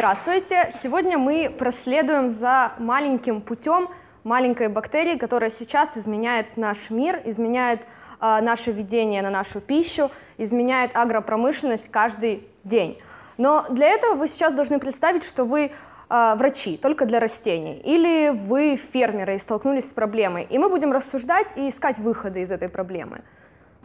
Здравствуйте! Сегодня мы проследуем за маленьким путем маленькой бактерии, которая сейчас изменяет наш мир, изменяет э, наше видение на нашу пищу, изменяет агропромышленность каждый день. Но для этого вы сейчас должны представить, что вы э, врачи только для растений, или вы фермеры и столкнулись с проблемой, и мы будем рассуждать и искать выходы из этой проблемы.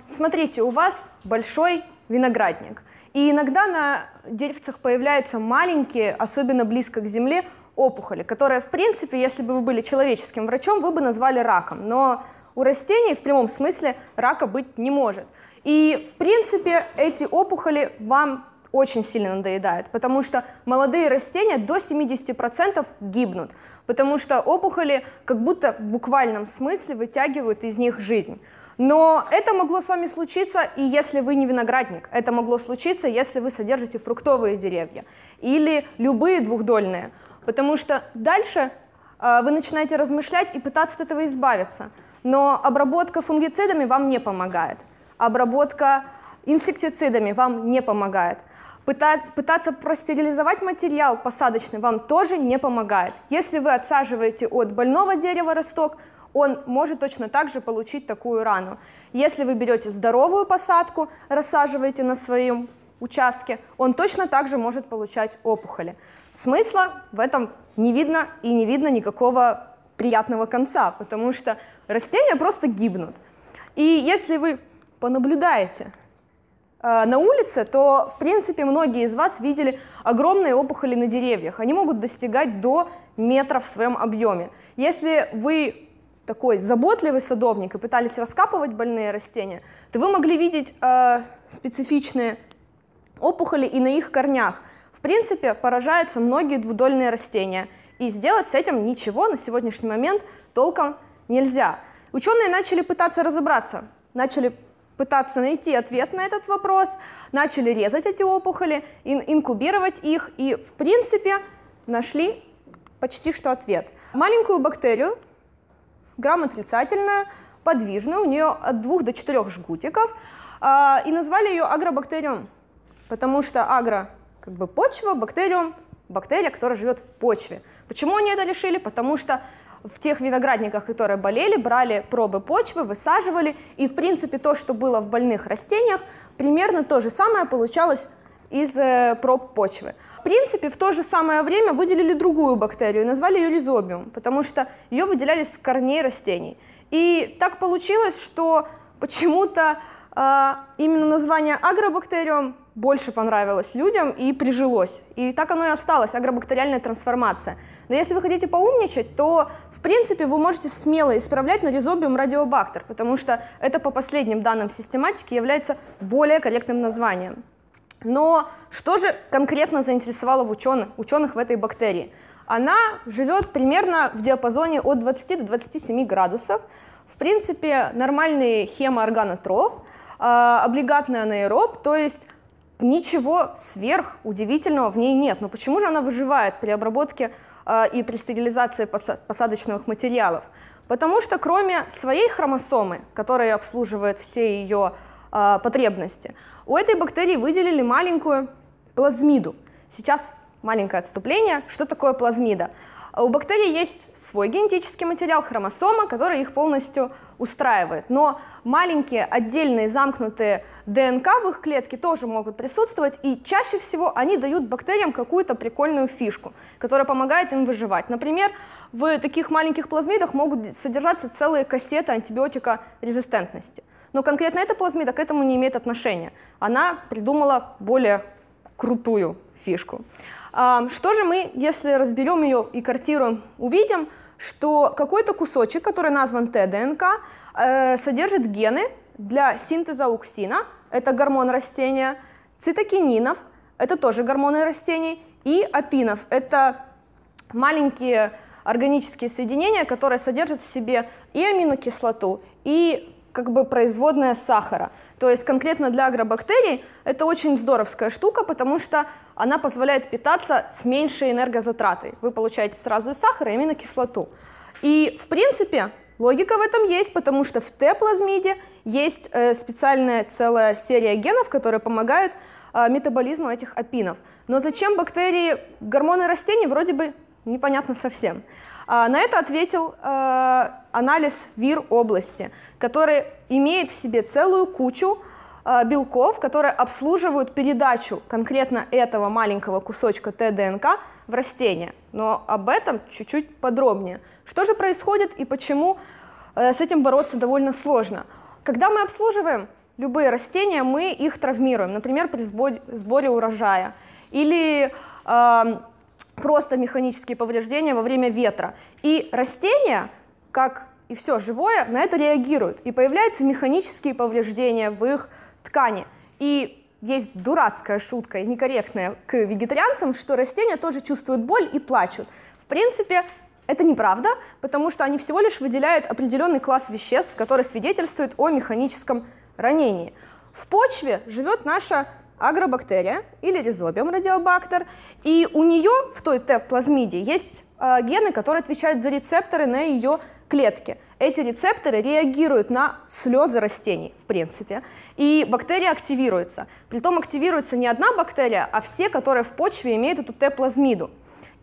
Смотрите, у вас большой виноградник, и иногда на деревцах появляются маленькие, особенно близко к земле, опухоли, которые, в принципе, если бы вы были человеческим врачом, вы бы назвали раком, но у растений в прямом смысле рака быть не может. И, в принципе, эти опухоли вам очень сильно надоедают, потому что молодые растения до 70% гибнут, потому что опухоли как будто в буквальном смысле вытягивают из них жизнь. Но это могло с вами случиться и если вы не виноградник, это могло случиться, если вы содержите фруктовые деревья или любые двухдольные, потому что дальше э, вы начинаете размышлять и пытаться от этого избавиться. Но обработка фунгицидами вам не помогает, обработка инсектицидами вам не помогает. Пытаться, пытаться простерилизовать материал посадочный вам тоже не помогает. Если вы отсаживаете от больного дерева росток, он может точно так же получить такую рану. Если вы берете здоровую посадку, рассаживаете на своем участке, он точно так же может получать опухоли. Смысла в этом не видно и не видно никакого приятного конца, потому что растения просто гибнут. И если вы понаблюдаете э, на улице, то, в принципе, многие из вас видели огромные опухоли на деревьях. Они могут достигать до метра в своем объеме. Если вы такой заботливый садовник и пытались раскапывать больные растения, то вы могли видеть э, специфичные опухоли и на их корнях. В принципе, поражаются многие двудольные растения, и сделать с этим ничего на сегодняшний момент толком нельзя. Ученые начали пытаться разобраться, начали пытаться найти ответ на этот вопрос, начали резать эти опухоли, ин инкубировать их, и в принципе нашли почти что ответ. Маленькую бактерию грамм отрицательная, подвижная, у нее от 2 до 4 жгутиков, а, и назвали ее агробактериум, потому что агро как бы почва, бактериум бактерия, которая живет в почве. Почему они это решили? Потому что в тех виноградниках, которые болели, брали пробы почвы, высаживали, и в принципе то, что было в больных растениях, примерно то же самое получалось из э, проб почвы принципе, в то же самое время выделили другую бактерию назвали ее ризобиум, потому что ее выделяли с корней растений. И так получилось, что почему-то э, именно название агробактериум больше понравилось людям и прижилось. И так оно и осталось, агробактериальная трансформация. Но если вы хотите поумничать, то в принципе вы можете смело исправлять на ризобиум радиобактер, потому что это по последним данным систематики является более корректным названием. Но что же конкретно заинтересовало в ученых, ученых в этой бактерии? Она живет примерно в диапазоне от 20 до 27 градусов. В принципе, нормальный хемоорганотроф, а, облигатный анаэроб, то есть ничего сверх удивительного в ней нет. Но почему же она выживает при обработке а, и при стерилизации посадочных материалов? Потому что кроме своей хромосомы, которая обслуживает все ее а, потребности, у этой бактерии выделили маленькую плазмиду. Сейчас маленькое отступление. Что такое плазмида? У бактерий есть свой генетический материал, хромосома, который их полностью устраивает. Но маленькие отдельные замкнутые ДНК в их клетке тоже могут присутствовать, и чаще всего они дают бактериям какую-то прикольную фишку, которая помогает им выживать. Например, в таких маленьких плазмидах могут содержаться целые кассеты антибиотика резистентности. Но конкретно эта плазмида к этому не имеет отношения. Она придумала более крутую фишку. Что же мы, если разберем ее и картируем, увидим, что какой-то кусочек, который назван ТДНК, э, содержит гены для синтеза ауксина, это гормон растения, цитокининов, это тоже гормоны растений, и апинов, это маленькие органические соединения, которые содержат в себе и аминокислоту, и как бы производная сахара. То есть конкретно для агробактерий это очень здоровская штука, потому что она позволяет питаться с меньшей энергозатратой. Вы получаете сразу и сахар, и аминокислоту. И в принципе логика в этом есть, потому что в Т-плазмиде есть э, специальная целая серия генов, которые помогают э, метаболизму этих апинов. Но зачем бактерии гормоны растений, вроде бы непонятно совсем. А, на это ответил э, анализ ВИР области, который имеет в себе целую кучу э, белков, которые обслуживают передачу конкретно этого маленького кусочка ТДНК в растение. Но об этом чуть-чуть подробнее. Что же происходит и почему э, с этим бороться довольно сложно? Когда мы обслуживаем любые растения, мы их травмируем, например, при сборе урожая или э, просто механические повреждения во время ветра. И растения, как и все живое, на это реагируют, и появляются механические повреждения в их ткани. И есть дурацкая шутка, некорректная к вегетарианцам, что растения тоже чувствуют боль и плачут. В принципе, это неправда, потому что они всего лишь выделяют определенный класс веществ, который свидетельствует о механическом ранении. В почве живет наша агробактерия или ризобиум радиобактер, и у нее в той Т-плазмиде есть э, гены, которые отвечают за рецепторы на ее клетке. Эти рецепторы реагируют на слезы растений, в принципе, и бактерия активируется. Притом активируется не одна бактерия, а все, которые в почве имеют эту Т-плазмиду.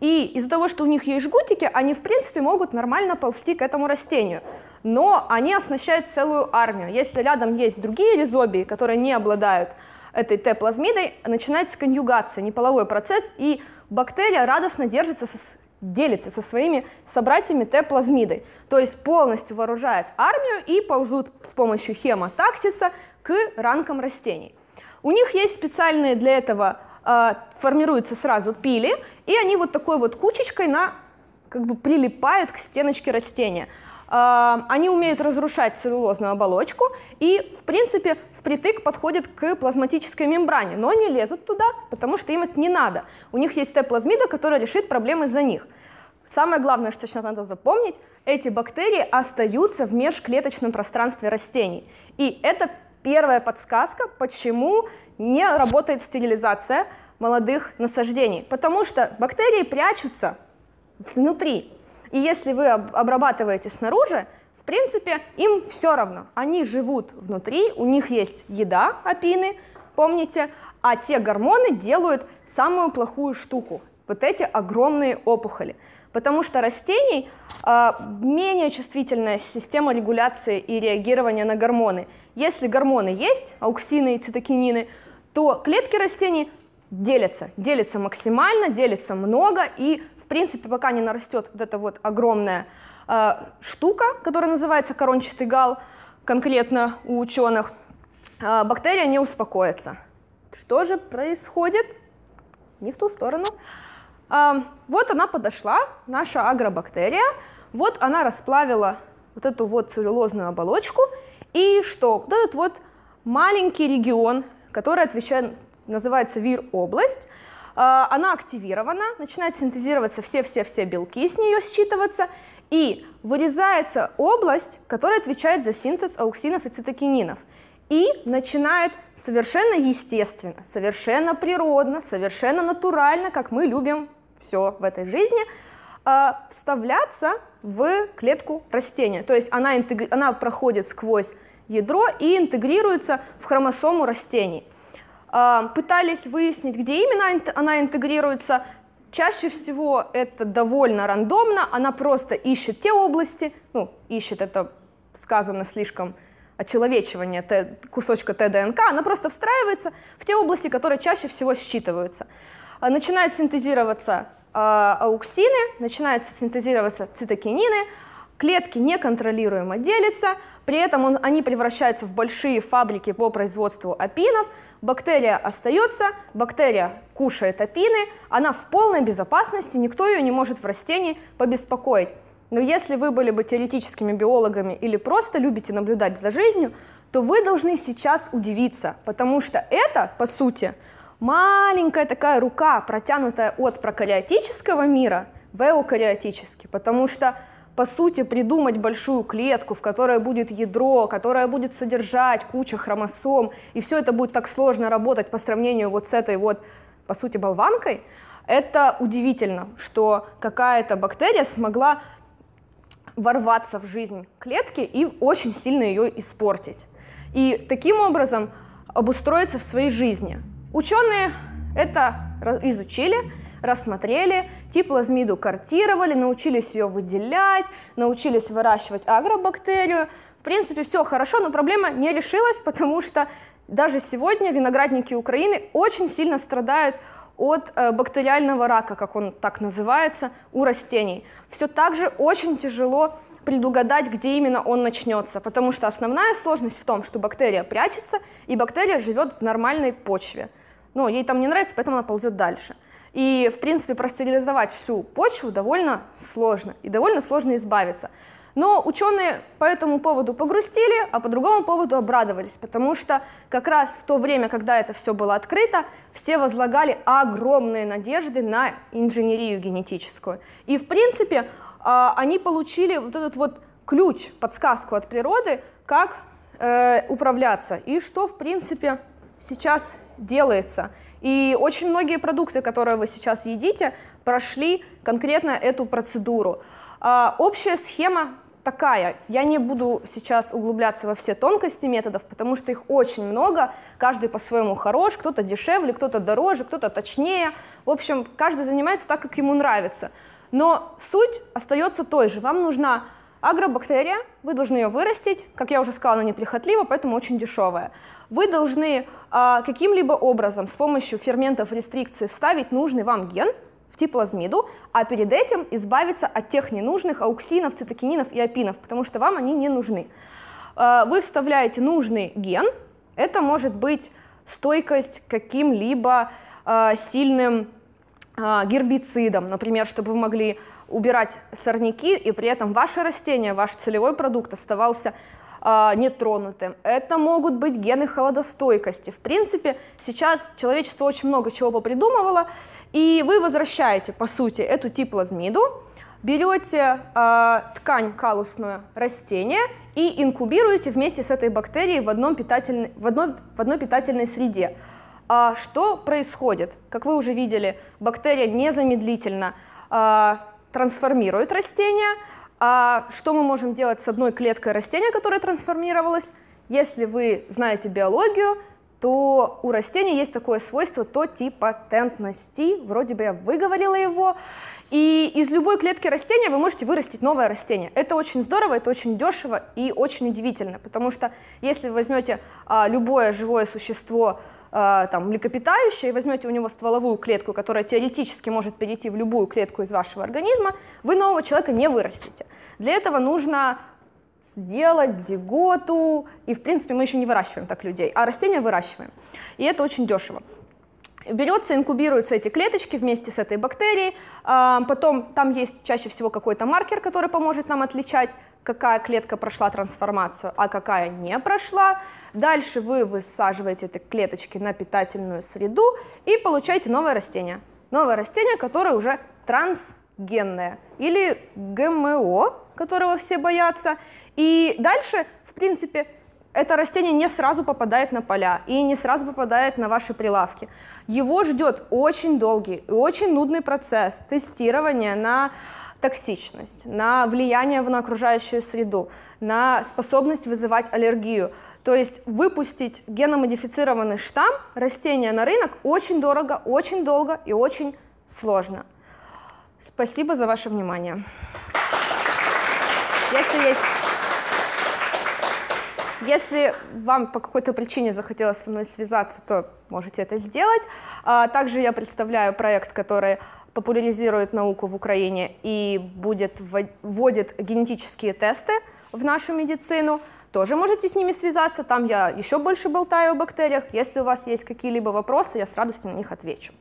И из-за того, что у них есть жгутики, они, в принципе, могут нормально ползти к этому растению. Но они оснащают целую армию. Если рядом есть другие ризобии, которые не обладают этой Т-плазмидой, начинается конъюгация, неполовой процесс, и бактерия радостно держится, со, делится со своими собратьями Т-плазмидой. То есть полностью вооружает армию и ползут с помощью хемотаксиса к ранкам растений. У них есть специальные для этого э, формируются сразу пили, и они вот такой вот кучечкой на, как бы прилипают к стеночке растения. Они умеют разрушать целлулозную оболочку и, в принципе, впритык подходят к плазматической мембране, но не лезут туда, потому что им это не надо. У них есть Т-плазмида, которая решит проблемы за них. Самое главное, что сейчас надо запомнить, эти бактерии остаются в межклеточном пространстве растений. И это первая подсказка, почему не работает стерилизация молодых насаждений, потому что бактерии прячутся внутри. И если вы обрабатываете снаружи, в принципе, им все равно. Они живут внутри, у них есть еда, апины, помните, а те гормоны делают самую плохую штуку, вот эти огромные опухоли. Потому что растений э, менее чувствительная система регуляции и реагирования на гормоны. Если гормоны есть, ауксины и цитокинины, то клетки растений делятся, делятся максимально, делятся много, и принципе пока не нарастет вот эта вот огромная э, штука, которая называется корончатый гал, конкретно у ученых, э, бактерия не успокоится. Что же происходит? Не в ту сторону. Э, вот она подошла, наша агробактерия, вот она расплавила вот эту вот целлюлозную оболочку, и что? Вот этот вот маленький регион которая отвечает, называется ВИР-область. А, она активирована, начинает синтезироваться все-все-все белки с нее считываться, и вырезается область, которая отвечает за синтез ауксинов и цитокининов. И начинает совершенно естественно, совершенно природно, совершенно натурально, как мы любим все в этой жизни, а, вставляться в клетку растения. То есть она, она проходит сквозь ядро и интегрируется в хромосому растений. А, пытались выяснить, где именно она интегрируется. Чаще всего это довольно рандомно, она просто ищет те области, ну, ищет это сказано слишком очеловечивание кусочка ТДНК, она просто встраивается в те области, которые чаще всего считываются. А, начинает синтезироваться э, ауксины, начинают синтезироваться цитокинины, клетки неконтролируемо делятся, при этом он, они превращаются в большие фабрики по производству апинов, бактерия остается, бактерия кушает апины, она в полной безопасности, никто ее не может в растении побеспокоить. Но если вы были бы теоретическими биологами или просто любите наблюдать за жизнью, то вы должны сейчас удивиться, потому что это, по сути, маленькая такая рука, протянутая от прокариотического мира в эукариотический, потому что по сути, придумать большую клетку, в которой будет ядро, которая будет содержать кучу хромосом, и все это будет так сложно работать по сравнению вот с этой вот, по сути, болванкой, это удивительно, что какая-то бактерия смогла ворваться в жизнь клетки и очень сильно ее испортить. И таким образом обустроиться в своей жизни. Ученые это изучили, рассмотрели, типлазмиду картировали, научились ее выделять, научились выращивать агробактерию. В принципе, все хорошо, но проблема не решилась, потому что даже сегодня виноградники Украины очень сильно страдают от э, бактериального рака, как он так называется, у растений. Все так же очень тяжело предугадать, где именно он начнется, потому что основная сложность в том, что бактерия прячется, и бактерия живет в нормальной почве. Но ей там не нравится, поэтому она ползет дальше. И, в принципе, простерилизовать всю почву довольно сложно, и довольно сложно избавиться. Но ученые по этому поводу погрустили, а по другому поводу обрадовались, потому что как раз в то время, когда это все было открыто, все возлагали огромные надежды на инженерию генетическую. И, в принципе, а, они получили вот этот вот ключ, подсказку от природы, как э, управляться и что, в принципе, сейчас делается. И очень многие продукты, которые вы сейчас едите, прошли конкретно эту процедуру. А, общая схема такая. Я не буду сейчас углубляться во все тонкости методов, потому что их очень много, каждый по-своему хорош, кто-то дешевле, кто-то дороже, кто-то точнее. В общем, каждый занимается так, как ему нравится. Но суть остается той же. Вам нужна агробактерия, вы должны ее вырастить, как я уже сказала, она неприхотлива, поэтому очень дешевая. Вы должны а, каким-либо образом с помощью ферментов рестрикции вставить нужный вам ген в типлазмиду, а перед этим избавиться от тех ненужных ауксинов, цитокининов и апинов, потому что вам они не нужны. А, вы вставляете нужный ген, это может быть стойкость каким-либо а, сильным гербицидом, например, чтобы вы могли убирать сорняки, и при этом ваше растение, ваш целевой продукт оставался э, нетронутым. Это могут быть гены холодостойкости. В принципе, сейчас человечество очень много чего попридумывало, и вы возвращаете, по сути, эту типлазмиду, берете э, ткань калусную растения и инкубируете вместе с этой бактерией в, одном питательной, в, одной, в одной питательной среде. А что происходит? Как вы уже видели, бактерия незамедлительно а, трансформирует растение. А что мы можем делать с одной клеткой растения, которая трансформировалась? Если вы знаете биологию, то у растений есть такое свойство тотипатентности, вроде бы я выговорила его, и из любой клетки растения вы можете вырастить новое растение. Это очень здорово, это очень дешево и очень удивительно, потому что если вы возьмете а, любое живое существо, там, млекопитающее, и возьмете у него стволовую клетку, которая теоретически может перейти в любую клетку из вашего организма, вы нового человека не вырастите. Для этого нужно сделать зиготу, и в принципе мы еще не выращиваем так людей, а растения выращиваем. И это очень дешево. Берется, инкубируются эти клеточки вместе с этой бактерией, а, потом там есть чаще всего какой-то маркер, который поможет нам отличать, какая клетка прошла трансформацию, а какая не прошла. Дальше вы высаживаете эти клеточки на питательную среду и получаете новое растение. Новое растение, которое уже трансгенное или ГМО, которого все боятся. И дальше, в принципе, это растение не сразу попадает на поля и не сразу попадает на ваши прилавки. Его ждет очень долгий и очень нудный процесс тестирования на токсичность, на влияние на окружающую среду, на способность вызывать аллергию. То есть выпустить геномодифицированный штамм растения на рынок очень дорого, очень долго и очень сложно. Спасибо за ваше внимание. Если есть если вам по какой-то причине захотелось со мной связаться, то можете это сделать. А, также я представляю проект, который популяризирует науку в Украине и будет, вводит генетические тесты в нашу медицину. Тоже можете с ними связаться, там я еще больше болтаю о бактериях. Если у вас есть какие-либо вопросы, я с радостью на них отвечу.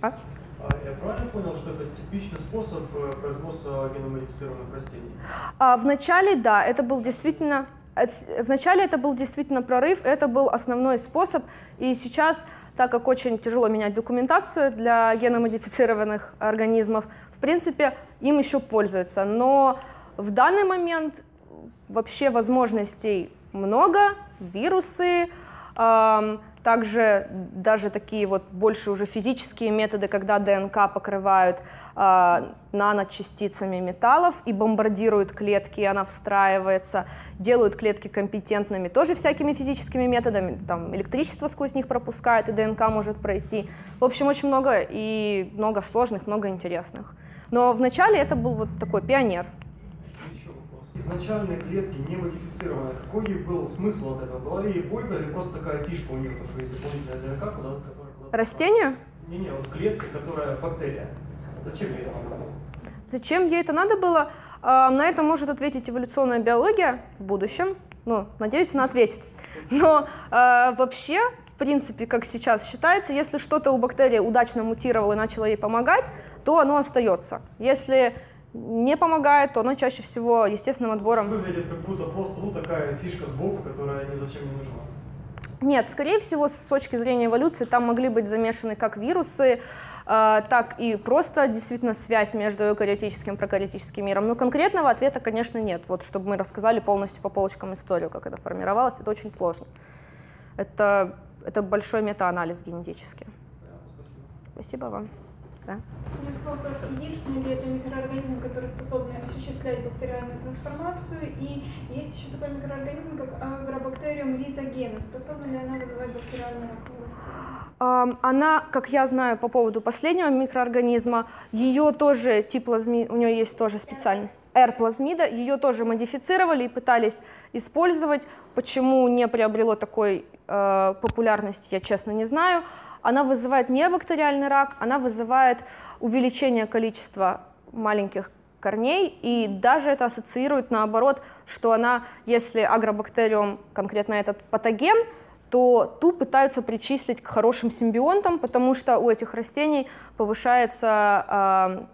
А? а? Я правильно понял, что это типичный способ э, производства геномодифицированных растений? А, вначале, да, это был действительно... Вначале это был действительно прорыв, это был основной способ, и сейчас так как очень тяжело менять документацию для геномодифицированных организмов, в принципе, им еще пользуются. Но в данный момент вообще возможностей много, вирусы, также даже такие вот больше уже физические методы, когда ДНК покрывают э, наночастицами металлов и бомбардируют клетки, и она встраивается, делают клетки компетентными тоже всякими физическими методами, там электричество сквозь них пропускает, и ДНК может пройти. В общем, очень много и много сложных, много интересных. Но вначале это был вот такой пионер. Изначально клетки не модифицированы. Какой был смысл от этого? Была ли ей польза или просто такая фишка у нее, потому что есть дополнительная ДНК, куда, которая куда Растению? Не-не, вот клетка, которая бактерия. Зачем ей это надо было? Зачем ей это надо было? На это может ответить эволюционная биология в будущем. Ну, надеюсь, она ответит. Но а, вообще, в принципе, как сейчас считается, если что-то у бактерии удачно мутировало и начало ей помогать, то оно остается. Если не помогает, то оно чаще всего естественным отбором. Выглядит как будто просто ну, такая фишка сбоку, которая ни зачем не нужна. Нет, скорее всего, с точки зрения эволюции там могли быть замешаны как вирусы, э, так и просто действительно связь между эукариотическим и прокариотическим миром. Но конкретного ответа, конечно, нет. Вот чтобы мы рассказали полностью по полочкам историю, как это формировалось, это очень сложно. Это, это большой метаанализ генетический. Да, спасибо. Спасибо вам. Да. У меня вопрос. Единственный ли это микроорганизм, который способен осуществлять бактериальную трансформацию? И есть еще такой микроорганизм, как агробактериум ризогена. Способна ли она вызывать бактериальную раковость? Она, как я знаю по поводу последнего микроорганизма, ее тоже тип плазми, у нее есть тоже специальный R-плазмида, ее тоже модифицировали и пытались использовать. Почему не приобрело такой э, популярности, я честно не знаю. Она вызывает не бактериальный рак, она вызывает увеличение количества маленьких корней, и даже это ассоциирует наоборот, что она, если агробактериум, конкретно этот патоген, то ту пытаются причислить к хорошим симбионтам, потому что у этих растений повышается, а,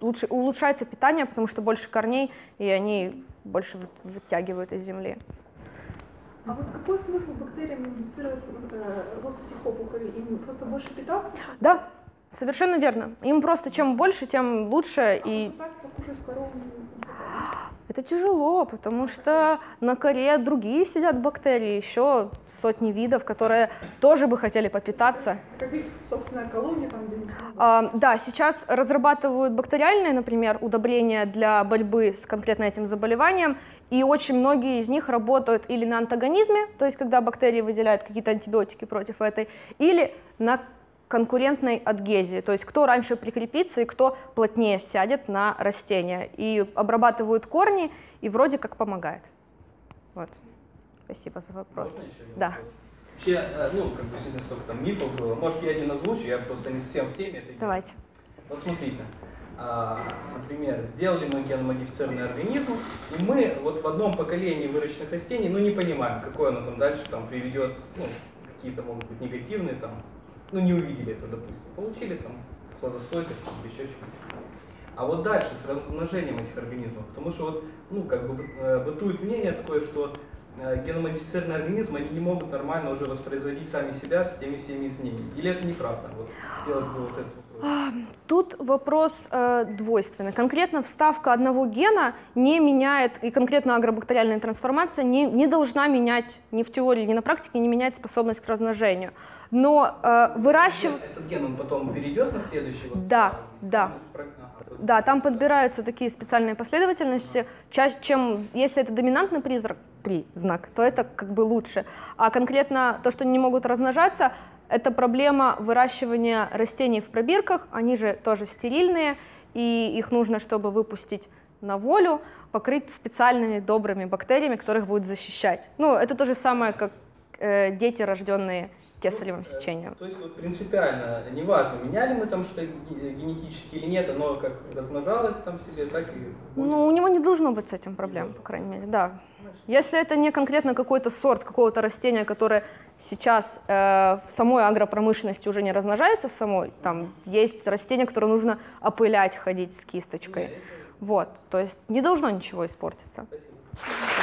лучше, улучшается питание, потому что больше корней, и они больше вы- вытягивают из земли. А вот какой смысл бактериям индуцировать э, рост этих опухолей? Им просто больше питаться? Да, совершенно верно. Им просто чем больше, тем лучше, А и это тяжело, потому что на коре другие сидят бактерии, еще сотни видов, которые тоже бы хотели попитаться. Как их собственная колония там где-нибудь? А, Да, сейчас разрабатывают бактериальные, например, удобрения для борьбы с конкретно этим заболеванием, и очень многие из них работают или на антагонизме, то есть когда бактерии выделяют какие-то антибиотики против этой, или на конкурентной адгезии, то есть кто раньше прикрепится и кто плотнее сядет на растение. И обрабатывают корни, и вроде как помогает. Вот. Спасибо за вопрос. Можно еще Да. вопрос? Вообще, э, ну, как бы сегодня столько там мифов было. Может, я один озвучу, я просто не совсем в теме этой. Давайте. Вот смотрите, а, например, сделали мы геномодифицированный организм, и мы вот в одном поколении выращенных растений, ну, не понимаем, какое оно там дальше там приведет, ну, какие-то могут быть негативные там, ну, не увидели это, допустим. Получили там хладостойкость еще что-нибудь. А вот дальше с размножением этих организмов, потому что вот, ну, как бы э, бытует мнение такое, что э, геномодифицированные организмы, они не могут нормально уже воспроизводить сами себя с теми всеми изменениями. Или это неправда? Вот хотелось бы вот этот вопрос. Тут вопрос э, двойственный. Конкретно вставка одного гена не меняет, и конкретно агробактериальная трансформация не, не должна менять ни в теории, ни на практике, не менять способность к размножению. Но э, выращивать... Этот ген, он потом перейдет на следующий? Вот, Да, да. Ну. Да, там подбираются такие специальные последовательности. Чаще, чем если это доминантный признак, признак, то это как бы лучше. А конкретно то, что они не могут размножаться, это проблема выращивания растений в пробирках. Они же тоже стерильные, и их нужно, чтобы выпустить на волю, покрыть специальными добрыми бактериями, которых будут защищать. Ну, это то же самое, как э, дети, рожденные кесаревым сечением. То есть вот принципиально, неважно, меняли мы там что ге- генетически или нет, оно как размножалось там себе, так и будет. Ну, у него не должно быть с этим проблем, по крайней мере, да. Если это не конкретно какой-то сорт какого-то растения, которое сейчас э, в самой агропромышленности уже не размножается самой, там есть растения, которые нужно опылять, ходить с кисточкой. Вот, то есть не должно ничего испортиться. Спасибо.